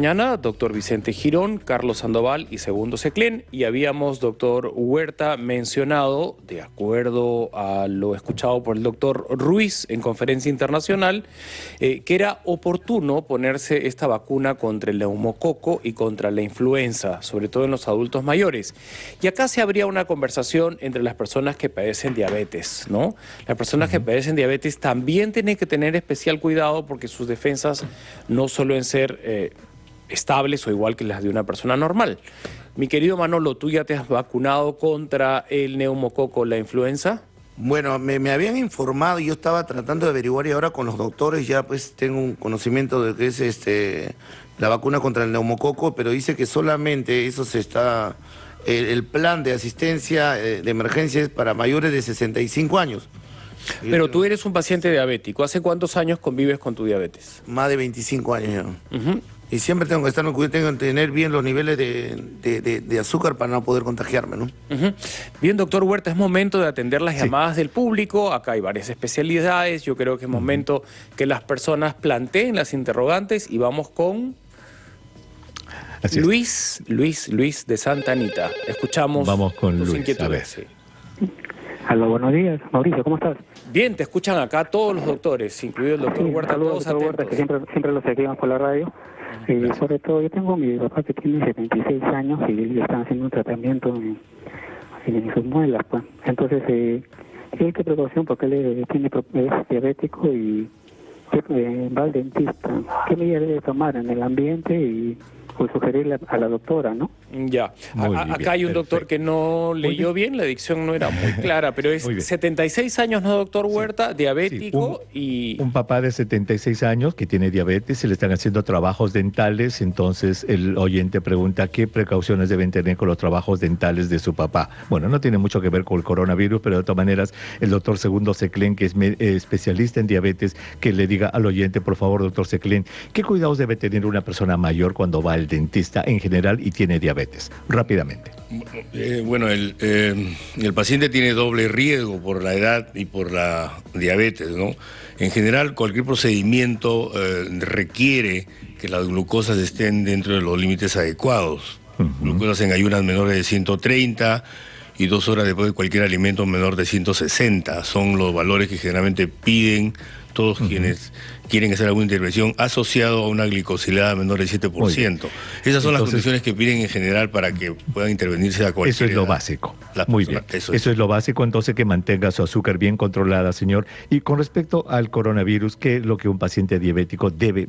Mañana, doctor Vicente Girón, Carlos Sandoval y Segundo Seclén, y habíamos, doctor Huerta, mencionado, de acuerdo a lo escuchado por el doctor Ruiz en conferencia internacional, eh, que era oportuno ponerse esta vacuna contra el neumococo y contra la influenza, sobre todo en los adultos mayores. Y acá se habría una conversación entre las personas que padecen diabetes, ¿no? Las personas que padecen diabetes también tienen que tener especial cuidado porque sus defensas no suelen ser... Eh, estables o igual que las de una persona normal. Mi querido Manolo, ¿tú ya te has vacunado contra el neumococo, la influenza? Bueno, me, habían informado y yo estaba tratando de averiguar y ahora con los doctores ya pues tengo un conocimiento de que es este la vacuna contra el neumococo, pero dice que solamente eso se está, el, plan de asistencia eh, de emergencia es para mayores de 65 años. Pero tú eres un paciente diabético. ¿Hace cuántos años convives con tu diabetes? Más de 25 años ya. Y siempre tengo que estar tengo que tener bien los niveles de, azúcar para no poder contagiarme, ¿no? Bien, doctor Huerta, es momento de atender las llamadas del público. Acá hay varias especialidades. Yo creo que es momento que las personas planteen las interrogantes y vamos con... Luis, Luis, Luis de Santa Anita. Escuchamos Vamos con Luis, inquietudes. Hola, buenos días. Mauricio, ¿cómo estás? Bien, te escuchan acá todos los doctores, incluido el doctor Huerta, todos doctor Huerta, que siempre, siempre lo seguimos por la radio. Y sobre todo, yo tengo mi papá que tiene 76 años y le están haciendo un tratamiento en, en sus muelas, pues. Entonces, eh, ¿qué precaución? Porque él tiene, es diabético y eh, va al dentista. ¿Qué medida debe tomar en el ambiente y pues sugerirle a la doctora, ¿no? Ya. acá hay un doctor que no leyó bien, la dicción no era muy clara, pero es 76 años, ¿no, doctor Huerta? Diabético y... Un papá de 76 años que tiene diabetes, se le están haciendo trabajos dentales, entonces el oyente pregunta qué precauciones deben tener con los trabajos dentales de su papá. Bueno, no tiene mucho que ver con el coronavirus, pero de todas maneras el doctor Segundo Seclen, que es eh, especialista en diabetes, que le diga al oyente, por favor, doctor Seclen, ¿qué cuidados debe tener una persona mayor cuando va al dentista en general y tiene diabetes? Rápidamente. Eh, bueno, el, eh, el, paciente tiene doble riesgo por la edad y por la diabetes, ¿no? En general, cualquier procedimiento eh, requiere que las glucosas estén dentro de los límites adecuados. Glucosas en ayunas menores de 130 y dos horas después de cualquier alimento menor de 160. Son los valores que generalmente piden todos quienes quieren hacer alguna intervención asociado a una glicosilada menor del 7%. Esas son las condiciones que piden en general para que puedan intervenirse a cualquier Eso es lo básico. Muy bien. Eso es. lo básico, entonces que mantenga su azúcar bien controlada, señor. Y con respecto al coronavirus, ¿qué es lo que un paciente diabético debe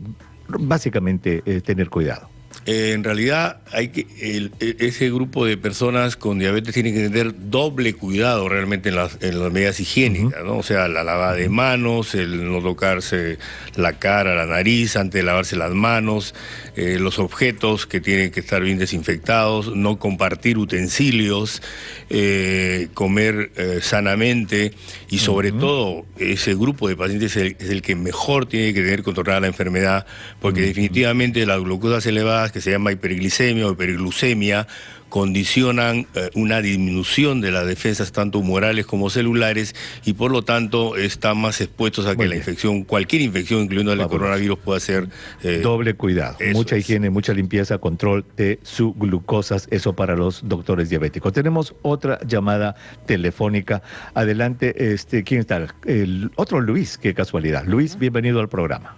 básicamente eh, tener cuidado? Eh, en realidad hay que e, ese grupo de personas con diabetes tiene que tener doble cuidado realmente en las, medidas higiénicas, ¿no? O sea, la lavada de manos, el no tocarse la cara, la nariz antes de lavarse las manos, eh, los objetos que tienen que estar bien desinfectados, no compartir utensilios, eh, comer sanamente y sobre todo ese grupo de pacientes es el, que mejor tiene que tener controlada la enfermedad porque definitivamente la glucosa elevada que se llama hiperglicemia o hiperglucemia condicionan eh, una disminución de las defensas tanto humorales como celulares y por lo tanto están más expuestos a que la infección, cualquier infección, incluyendo el coronavirus, pueda ser... Eh, Doble cuidado, mucha higiene, mucha limpieza, control de su glucosas, eso para los doctores diabéticos. Tenemos otra llamada telefónica. Adelante, este, ¿quién está? El otro Luis, qué casualidad. Luis, bienvenido al programa.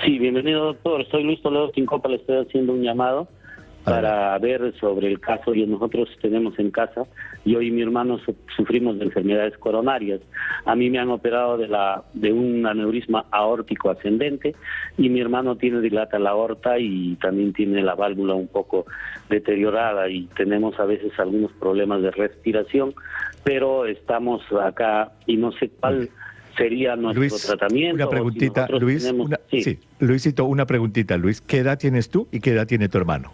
Sí, bienvenido doctor. Soy Luis Toledo Quincopa, le estoy haciendo un llamado para ver sobre el caso que nosotros tenemos en casa. Yo y mi hermano sufrimos de enfermedades coronarias. A mí me han operado de la de un aneurisma aórtico ascendente y mi hermano tiene dilata la aorta y también tiene la válvula un poco deteriorada y tenemos a veces algunos problemas de respiración, pero estamos acá y no sé cuál sería nuestro tratamiento. Una preguntita, Luis. sí. Luisito, una preguntita, Luis. ¿Qué edad tienes tú y qué edad tiene tu hermano?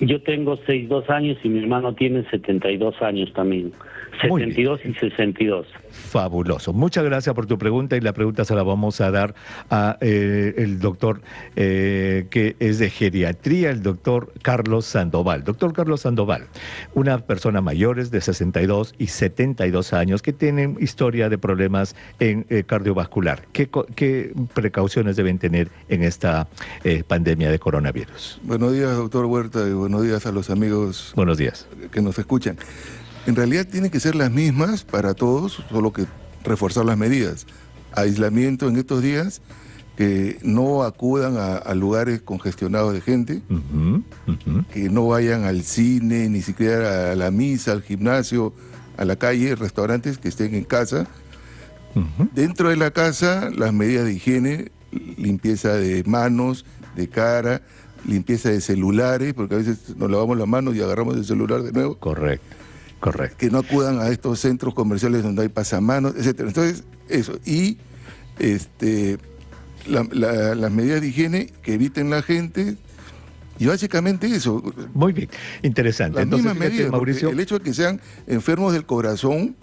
Yo tengo 62 años y mi hermano tiene 72 años también. 72 y 62. Fabuloso. Muchas gracias por tu pregunta y la pregunta se la vamos a dar a eh, el doctor eh, que es de geriatría, el doctor Carlos Sandoval. Doctor Carlos Sandoval, una persona mayores de 62 y 72 años que tienen historia de problemas en eh, cardiovascular. ¿Qué, ¿Qué, precauciones deben tener en esta pandemia de coronavirus? Buenos días, doctor Huerta, y buenos días a los amigos buenos días. que nos escuchan. En realidad tienen que ser las mismas para todos, solo que reforzar las medidas. Aislamiento en estos días, que no acudan a, lugares congestionados de gente, que no vayan al cine, ni siquiera a la misa, al gimnasio, a la calle, restaurantes, que estén en casa. Dentro de la casa, las medidas de higiene, limpieza de manos, de cara, limpieza de celulares, porque a veces nos lavamos las manos y agarramos el celular de nuevo. Correcto. Correcto. Que no acudan a estos centros comerciales donde hay pasamanos, etcétera. Entonces, eso. Y este, las medidas de higiene que eviten la gente, y básicamente eso. Muy bien, interesante. Las Entonces, mismas medidas, Mauricio... el hecho de que sean enfermos del corazón,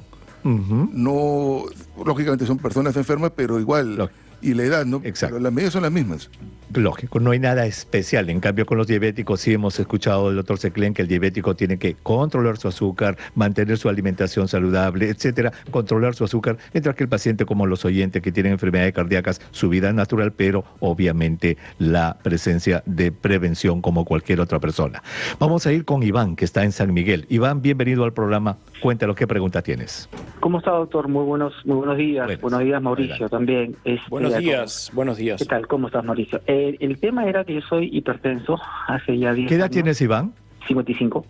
no, lógicamente son personas enfermas, pero igual, y la edad, ¿no? Exacto. Pero las medidas son las mismas. Lógico, no hay nada especial. En cambio, con los diabéticos sí hemos escuchado del doctor Seclen que el diabético tiene que controlar su azúcar, mantener su alimentación saludable, etcétera, controlar su azúcar, mientras que el paciente, como los oyentes que tienen enfermedades cardíacas, su vida es natural, pero obviamente la presencia de prevención como cualquier otra persona. Vamos a ir con Iván, que está en San Miguel. Iván, bienvenido al programa. Cuéntalo, ¿qué pregunta tienes? ¿Cómo está, doctor? Muy buenos, muy buenos días. buenos días, Mauricio, también. Este, buenos días, buenos días. ¿Qué tal? ¿Cómo estás, Mauricio? Eh, el tema era que yo soy hipertenso hace ya 10 ¿Qué edad tienes, Iván? 55.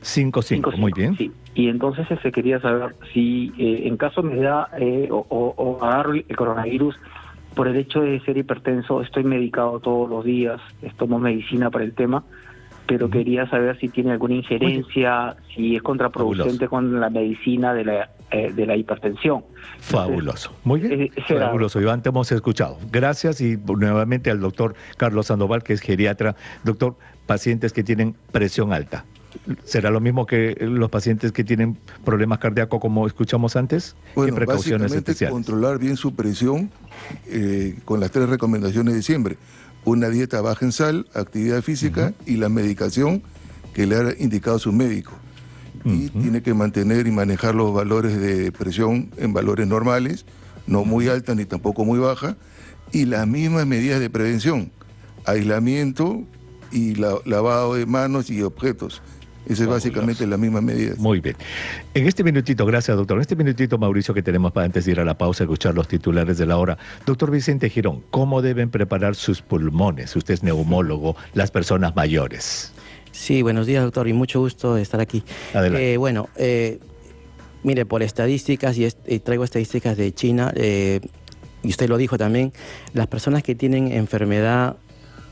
55, muy bien. Sí, y entonces se este, quería saber si eh, en caso me da eh, o, o, agarro el coronavirus por el hecho de ser hipertenso, estoy medicado todos los días, tomo medicina para el tema, pero quería saber si tiene alguna injerencia, si es contraproducente con la medicina de la, eh, de la hipertensión. Fabuloso. Muy bien. Eh, Fabuloso. Iván, te hemos escuchado. Gracias y nuevamente al doctor Carlos Sandoval, que es geriatra. Doctor, pacientes que tienen presión alta. ¿Será lo mismo que los pacientes que tienen problemas cardíacos como escuchamos antes? Bueno, ¿Qué precauciones especiales? controlar bien su presión eh, con las tres recomendaciones de siempre una dieta baja en sal, actividad física y la medicación que le ha indicado su médico. Y tiene que mantener y manejar los valores de presión en valores normales, no muy alta ni tampoco muy baja, y las mismas medidas de prevención, aislamiento y lavado de manos y objetos. Esa es básicamente la misma medida. Muy bien. En este minutito, gracias doctor, en este minutito Mauricio que tenemos para antes de ir a la pausa, escuchar los titulares de la hora. Doctor Vicente Girón, ¿cómo deben preparar sus pulmones? Usted es neumólogo, las personas mayores. Sí, buenos días doctor y mucho gusto de estar aquí. Adelante. Eh, bueno, eh, mire, por estadísticas, y, traigo estadísticas de China, eh, y usted lo dijo también, las personas que tienen enfermedad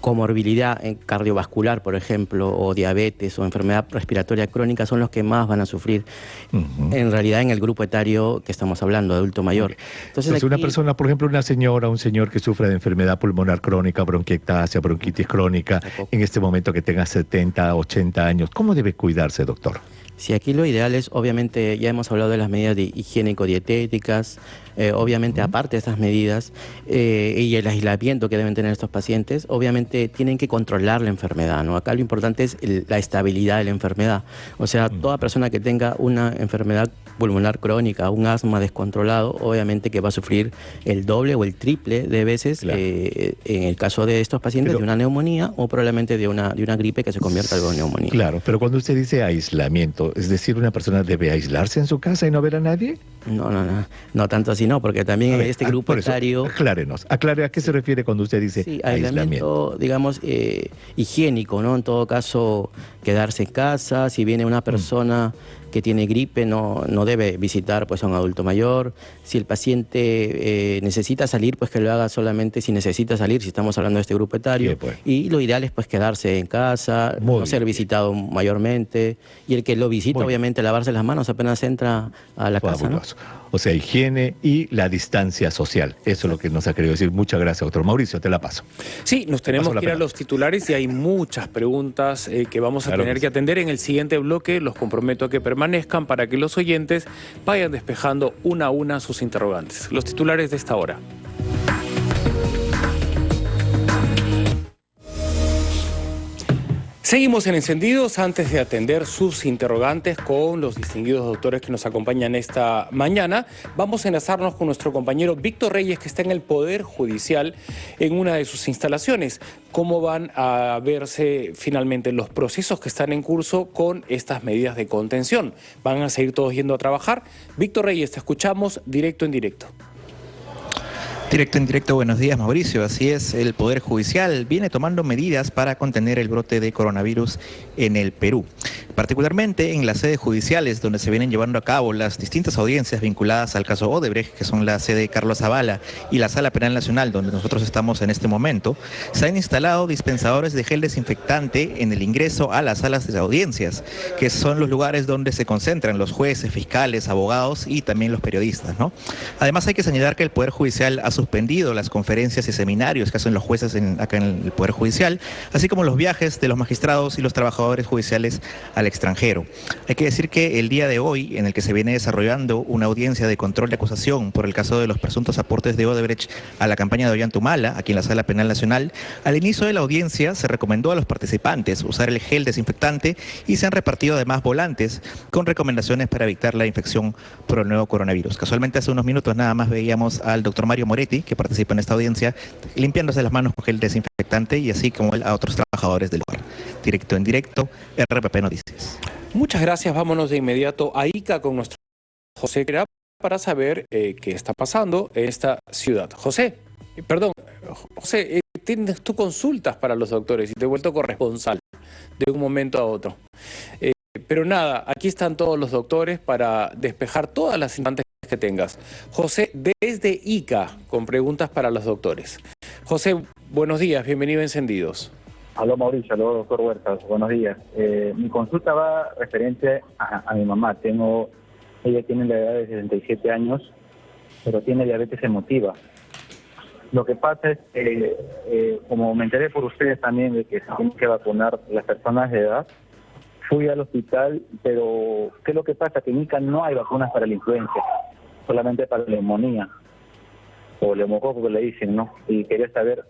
comorbilidad cardiovascular, por ejemplo, o diabetes o enfermedad respiratoria crónica son los que más van a sufrir en realidad en el grupo etario que estamos hablando, adulto mayor. Entonces, una persona, por ejemplo, una señora, un señor que sufre de enfermedad pulmonar crónica, bronquiectasia, bronquitis crónica, en este momento que tenga 70, 80 años, ¿cómo debe cuidarse, doctor? Si aquí lo ideal es, obviamente, ya hemos hablado de las medidas de higiénico-dietéticas, eh, obviamente aparte de estas medidas eh, y el aislamiento que deben tener estos pacientes, obviamente tienen que controlar la enfermedad, ¿no? Acá lo importante es la estabilidad de la enfermedad. O sea, toda persona que tenga una enfermedad pulmonar crónica, un asma descontrolado, obviamente que va a sufrir el doble o el triple de veces eh, en el caso de estos pacientes de una neumonía o probablemente de una, de una gripe que se convierta en neumonía. Claro, pero cuando usted dice aislamiento, es decir, una persona debe aislarse en su casa y no ver a nadie. No, no, no, no tanto así, no, porque también en este ah, grupo etario... Aclárenos, aclare a qué se refiere cuando usted dice sí, aislamiento. digamos, eh, higiénico, ¿no? En todo caso, quedarse en casa, si viene una mm. Que tiene gripe no, no debe visitar pues, a un adulto mayor. Si el paciente eh, necesita salir, pues que lo haga solamente si necesita salir, si estamos hablando de este grupo etario. Pues. Y lo ideal es pues quedarse en casa, no ser visitado mayormente. Y el que lo visita, obviamente, lavarse las manos apenas entra a la casa. O sea, higiene y la distancia social. Eso es lo que nos ha querido decir. Muchas gracias, doctor Mauricio. Te la paso. Sí, nos tenemos que ir a los titulares y hay muchas preguntas eh, que vamos a a tener que, atender en el siguiente bloque. Los comprometo a que permanezcan para que los oyentes vayan despejando una a una sus interrogantes. Los titulares de esta hora. Seguimos en Encendidos antes de atender sus interrogantes con los distinguidos doctores que nos acompañan esta mañana. Vamos a enlazarnos con nuestro compañero Víctor Reyes que está en el Poder Judicial en una de sus instalaciones. ¿Cómo van a verse finalmente los procesos que están en curso con estas medidas de contención? ¿Van a seguir todos yendo a trabajar? Víctor Reyes, te escuchamos directo en directo. Directo en directo, buenos días Mauricio. Así es, el Poder Judicial viene tomando medidas para contener el brote de coronavirus en el Perú. Particularmente en las sedes judiciales donde se vienen llevando a cabo las distintas audiencias vinculadas al caso Odebrecht, que son la sede de Carlos Zavala y la Sala Penal Nacional donde nosotros estamos en este momento, se han instalado dispensadores de gel desinfectante en el ingreso a las salas de audiencias, que son los lugares donde se concentran los jueces, fiscales, abogados y también los periodistas. ¿no? Además hay que señalar que el Poder Judicial ha suspendido las conferencias y seminarios que hacen los jueces acá en el Poder Judicial, así como los viajes de los magistrados y los trabajadores judiciales al extranjero. Hay que decir que el día de hoy, en el que se viene desarrollando una audiencia de control de acusación por el caso de los presuntos aportes de Odebrecht a la campaña de Ollantumala, aquí en la Sala Penal Nacional, al inicio de la audiencia se recomendó a los participantes usar el gel desinfectante y se han repartido además volantes con recomendaciones para evitar la infección por el nuevo coronavirus. Casualmente hace unos minutos nada más veíamos al doctor Mario Moretti que participa en esta audiencia, limpiándose las manos con gel desinfectante y así como a otros trabajadores del lugar. Directo en directo, RPP Noticias. Muchas gracias. Vámonos de inmediato a ICA con nuestro José para saber eh, qué está pasando en esta ciudad. José, eh, perdón, José, eh, tienes tú consultas para los doctores y te he vuelto corresponsal de un momento a otro. pero nada, aquí están todos los doctores para despejar todas las instantes que tengas. José, desde ICA, con preguntas para los doctores. José, buenos días, bienvenido a Encendidos. Aló Mauricio, aló doctor Huertas, buenos días. Eh, mi consulta va referente a, mi mamá. Tengo, ella tiene la edad de 67 años, pero tiene diabetes emotiva. Lo que pasa es eh, como me enteré por ustedes también de que se tienen que vacunar las personas de edad, fui al hospital, pero ¿qué es lo que pasa? Que en ICA no hay vacunas para la influencia solamente para la neumonía o neumococo que le dicen, ¿no? Y quería saber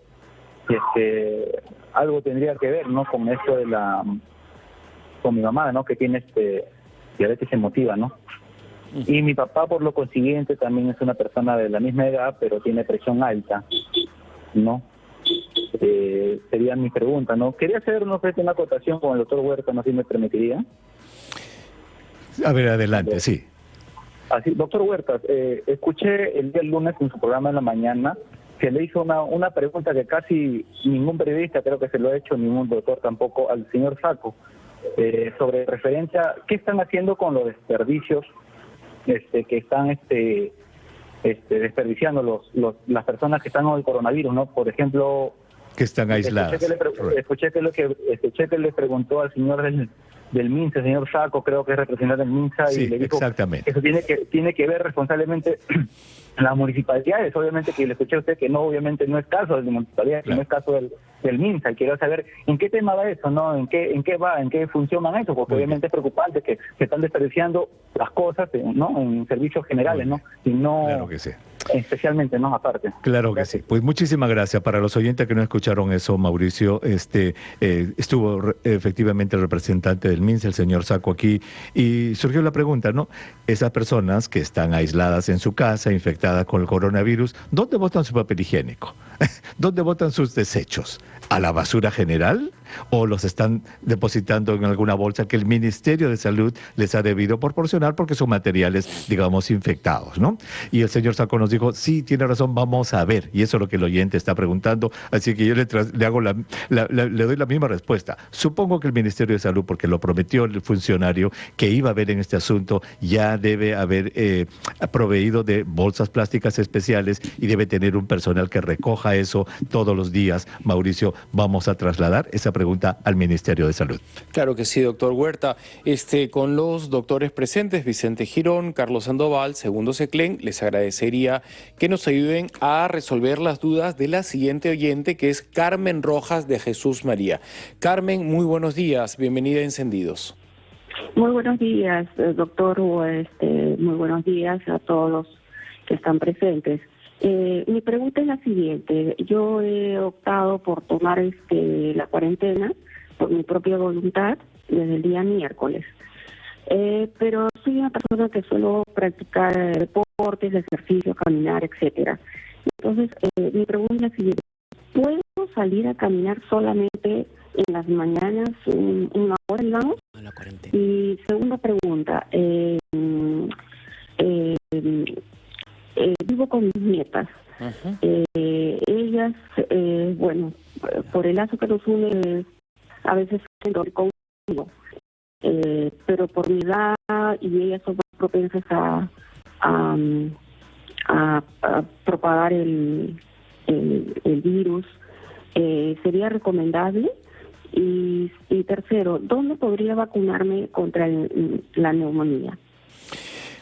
si es que algo tendría que ver, ¿no? Con esto de la con mi mamá, ¿no? Que tiene este diabetes emotiva, ¿no? Y mi papá, por lo consiguiente, también es una persona de la misma edad, pero tiene presión alta, ¿no? Eh, sería mi pregunta, ¿no? Quería hacer, no sé, una acotación con el doctor Huerta, no sé si me permitiría. A ver, adelante, sí. Así, doctor Huertas, eh, escuché el día lunes en su programa en la mañana que le hizo una, una pregunta que casi ningún periodista creo que se lo ha hecho, ningún doctor tampoco, al señor Saco, eh, sobre referencia, ¿qué están haciendo con los desperdicios este, que están este, este, desperdiciando los, los, las personas que están con el coronavirus, ¿no? Por ejemplo... Que están aisladas. Escuché que, le, que, escuché que le preguntó al señor del del MINSA, el señor Saco, creo que es representante del MINSA, y le dijo exactamente. eso tiene que, tiene que ver responsablemente las municipalidades, obviamente que le escuché a usted que no, obviamente no es caso de la municipalidad, no es caso del, del MINSA, y quiero saber en qué tema va eso, ¿no? ¿En qué, en qué va, en qué funcionan eso? Porque obviamente es preocupante que se están desperdiciando las cosas, ¿no? En servicios generales, ¿no? Y no... Claro que sí especialmente, ¿no? Aparte. Claro que sí. Pues muchísimas gracias. Para los oyentes que no escucharon eso, Mauricio, este eh, estuvo efectivamente el representante del MINS, el señor Saco aquí, y surgió la pregunta, ¿no? Esas personas que están aisladas en su casa, infectadas con el coronavirus, ¿dónde botan su papel higiénico? ¿Dónde botan sus desechos? ¿A la basura general? ¿O los están depositando en alguna bolsa que el Ministerio de Salud les ha debido proporcionar porque son materiales, digamos, infectados, ¿no? Y el señor Saco nos dijo, sí, tiene razón, vamos a ver. Y eso es lo que el oyente está preguntando. Así que yo le, hago la, le doy la misma respuesta. Supongo que el Ministerio de Salud, porque lo prometió el funcionario que iba a ver en este asunto, ya debe haber eh, proveído de bolsas plásticas especiales y debe tener un personal que recoja eso todos los días, Mauricio, vamos a trasladar esa pregunta al Ministerio de Salud. Claro que sí, doctor Huerta. Este, con los doctores presentes, Vicente Girón, Carlos Sandoval, segundo Seclen, les agradecería que nos ayuden a resolver las dudas de la siguiente oyente, que es Carmen Rojas de Jesús María. Carmen, muy buenos días, bienvenida a Encendidos. Muy buenos días, eh, doctor. Este, muy buenos días a todos los que están presentes. Eh, mi pregunta es la siguiente. Yo he optado por tomar este, la cuarentena por mi propia voluntad desde el día miércoles. Eh, pero soy una persona que suelo practicar deportes, ejercicio, caminar, etcétera. Entonces, mi pregunta es la siguiente. ¿Puedo salir a caminar solamente en las mañanas una hora, digamos? Y segunda pregunta, eh, eh, eh, vivo con mis nietas. ellas, bueno, por el lazo que nos une, a veces conmigo, pero por mi edad y ellas son más propensas a, a, propagar el, virus. ¿Sería recomendable y, tercero, ¿dónde podría vacunarme contra la neumonía?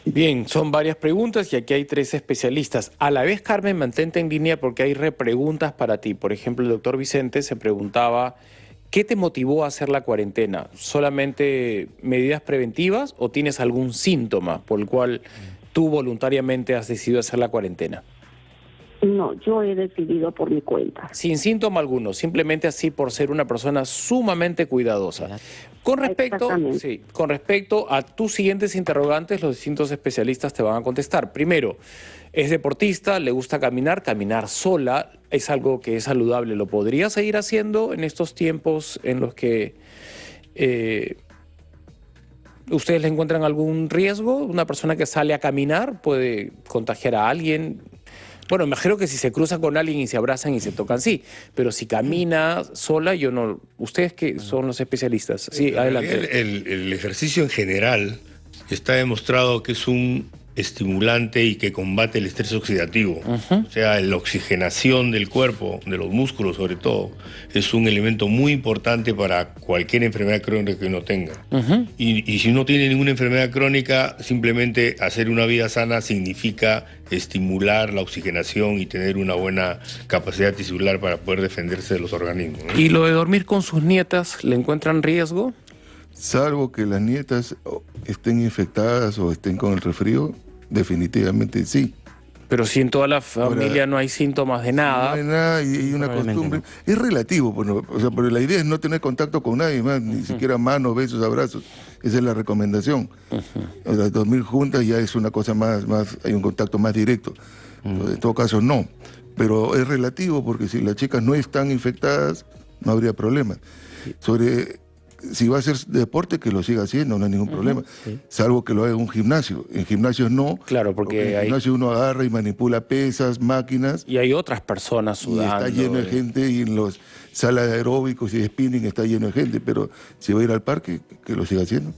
Bien, son varias preguntas y aquí hay tres especialistas. A la vez, Carmen, mantente en línea porque hay repreguntas para ti. Por ejemplo, el doctor Vicente se preguntaba, ¿qué te motivó a hacer la cuarentena? ¿Solamente medidas preventivas o tienes algún síntoma por el cual tú voluntariamente has decidido hacer la cuarentena? No, yo he decidido por mi cuenta. Sin síntoma alguno, simplemente así por ser una persona sumamente cuidadosa. Con respecto, sí, con respecto a tus siguientes interrogantes, los distintos especialistas te van a contestar. Primero, es deportista, le gusta caminar, caminar sola, es algo que es saludable. ¿Lo podría seguir haciendo en estos tiempos en los que eh, ustedes le encuentran algún riesgo? Una persona que sale a caminar puede contagiar a alguien. Bueno, me imagino que si se cruza con alguien y se abrazan y se tocan, sí. Pero si camina sola, yo no... Ustedes que son los especialistas. Sí, adelante. el ejercicio en general está demostrado que es un estimulante y que combate el estrés oxidativo. O sea, la oxigenación del cuerpo, de los músculos sobre todo, es un elemento muy importante para cualquier enfermedad crónica que uno tenga. y, si uno tiene ninguna enfermedad crónica, simplemente hacer una vida sana significa estimular la oxigenación y tener una buena capacidad tisular para poder defenderse de los organismos. ¿Y lo de dormir con sus nietas, le encuentran riesgo? Salvo que las nietas estén infectadas o estén con el resfrío, definitivamente sí. Pero si en toda la familia no hay síntomas de nada. No hay nada y hay una costumbre. Es relativo, bueno, o sea, pero la idea es no tener contacto con nadie más, ni siquiera manos, besos, abrazos. Esa es la recomendación. dormir juntas ya es una cosa más, más hay un contacto más directo. En todo caso, no. Pero es relativo porque si las chicas no están infectadas, no habría problema. Sobre si va a hacer deporte, que lo siga haciendo, no hay ningún problema. Salvo que lo haga en un gimnasio. En gimnasios no. Claro, porque, en gimnasio uno agarra y manipula pesas, máquinas. Y hay otras personas sudando. Y está lleno de gente y en los salas de aeróbicos y de spinning está lleno de gente. Pero si va a ir al parque, que lo siga haciendo.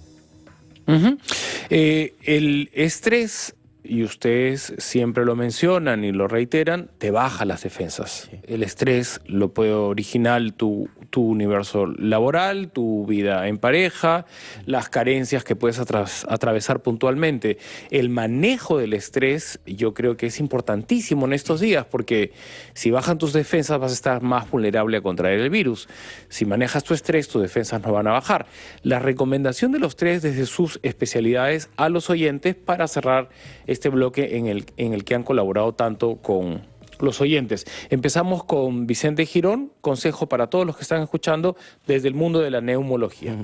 Eh, el estrés y ustedes siempre lo mencionan y lo reiteran, te baja las defensas. El estrés lo puede originar tu, tu, universo laboral, tu vida en pareja, las carencias que puedes atravesar puntualmente. El manejo del estrés yo creo que es importantísimo en estos días porque si bajan tus defensas vas a estar más vulnerable a contraer el virus. Si manejas tu estrés, tus defensas no van a bajar. La recomendación de los tres desde sus especialidades a los oyentes para cerrar este bloque en el, que han colaborado tanto con los oyentes. Empezamos con Vicente Girón, consejo para todos los que están escuchando desde el mundo de la neumología.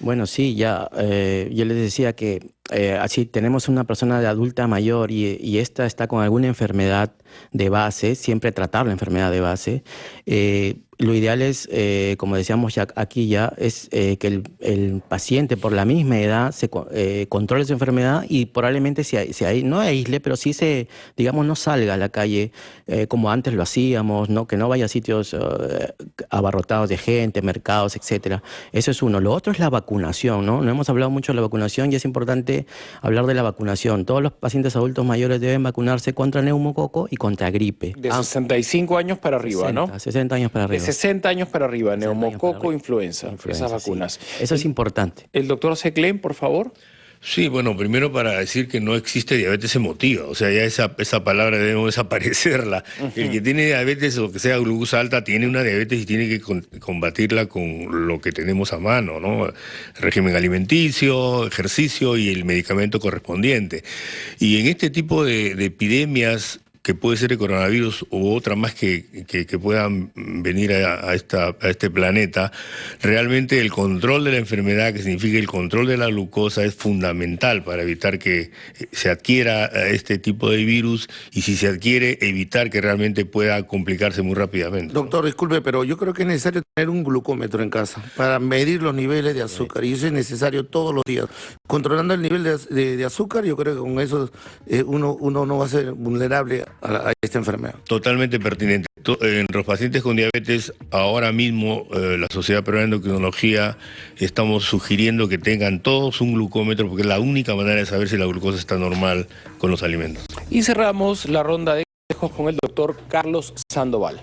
Bueno, sí, ya eh, yo les decía que eh, así tenemos una persona de adulta mayor y, esta está con alguna enfermedad de base, siempre tratar la enfermedad de base. Eh, lo ideal es, eh, como decíamos ya aquí ya, es eh, que el, paciente por la misma edad se eh, controle su enfermedad y probablemente se, se, no aísle, pero sí se, digamos, no salga a la calle como antes lo hacíamos, ¿no? que no vaya a sitios abarrotados de gente, mercados, etcétera. Eso es uno. Lo otro es la vacunación, ¿no? No hemos hablado mucho de la vacunación y es importante hablar de la vacunación. Todos los pacientes adultos mayores deben vacunarse contra neumococo y contra gripe. De 65 años para arriba, 60, ¿no? 60 años para arriba. 60 años para arriba, 60 años neumococo, para influenza, Influenza, esas sí. vacunas. Eso es importante. El doctor Seclen, por favor. Sí, bueno, primero para decir que no existe diabetes emotiva, o sea, ya esa, esa palabra debemos desaparecerla. El que tiene diabetes o que sea glucosa alta tiene una diabetes y tiene que con- combatirla con lo que tenemos a mano, ¿no? Régimen alimenticio, ejercicio y el medicamento correspondiente. Y en este tipo de, de epidemias que puede ser el coronavirus u otra más que, que- que puedan venir a, esta, a este planeta, realmente el control de la enfermedad, que significa el control de la glucosa, es fundamental para evitar que eh, se adquiera eh, este tipo de virus y si se adquiere, evitar que realmente pueda complicarse muy rápidamente. Doctor, disculpe, pero yo creo que es necesario tener un glucómetro en casa para medir los niveles de azúcar y eso es necesario todos los días. Controlando el nivel de, de- de azúcar, yo creo que con eso eh, uno, uno no va a ser vulnerable a, a esta enfermedad. Totalmente pertinente. To- En los pacientes con diabetes, ahora mismo eh, la Sociedad Peruana de Endocrinología estamos sugiriendo que tengan todos un glucómetro porque es la única manera de saber si la glucosa está normal con los alimentos. Y cerramos la ronda de consejos con el doctor Carlos Sandoval.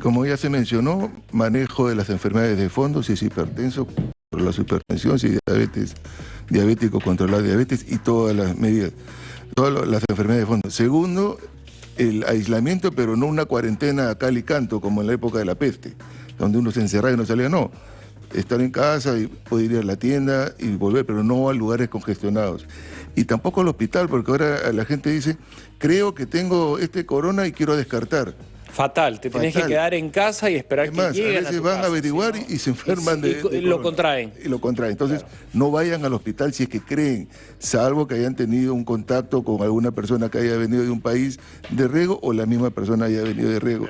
Como ya se mencionó, manejo de las enfermedades de fondo, si es hipertenso, por la hipertensión, si es diabetes, diabético, controlar diabetes y todas las medidas, todas las enfermedades de fondo. Segundo, el aislamiento, pero no una cuarentena a cal y canto, como en la época de la peste, donde uno se encerraba y no salía, no. Estar en casa y poder ir a la tienda y volver, pero no a lugares congestionados. Y tampoco al hospital, porque ahora la gente dice, creo que tengo este corona y quiero descartar. Fatal, te tenés que quedar en casa y esperar Es que más, a lleguen veces tu van casa, a averiguar y se enferman Y- de, y de lo contraen. Y lo contraen. Entonces, no vayan al hospital si es que creen, salvo que hayan tenido un contacto con alguna persona que haya venido de un país de riego o la misma persona haya venido de riego.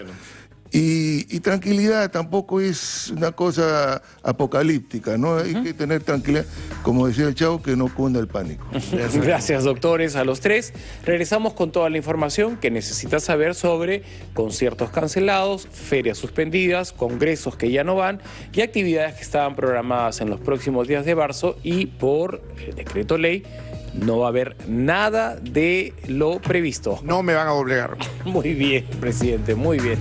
Y, y tranquilidad tampoco es una cosa apocalíptica, ¿no? Hay que tener tranquilidad, como decía el chavo, que no cunda el pánico. Gracias, doctores, a los tres. Regresamos con toda la información que necesitas saber sobre conciertos cancelados, ferias suspendidas, congresos que ya no van y actividades que estaban programadas en los próximos días de marzo y por el decreto ley no va a haber nada de lo previsto. No me van a obligar. Muy bien, presidente, muy bien.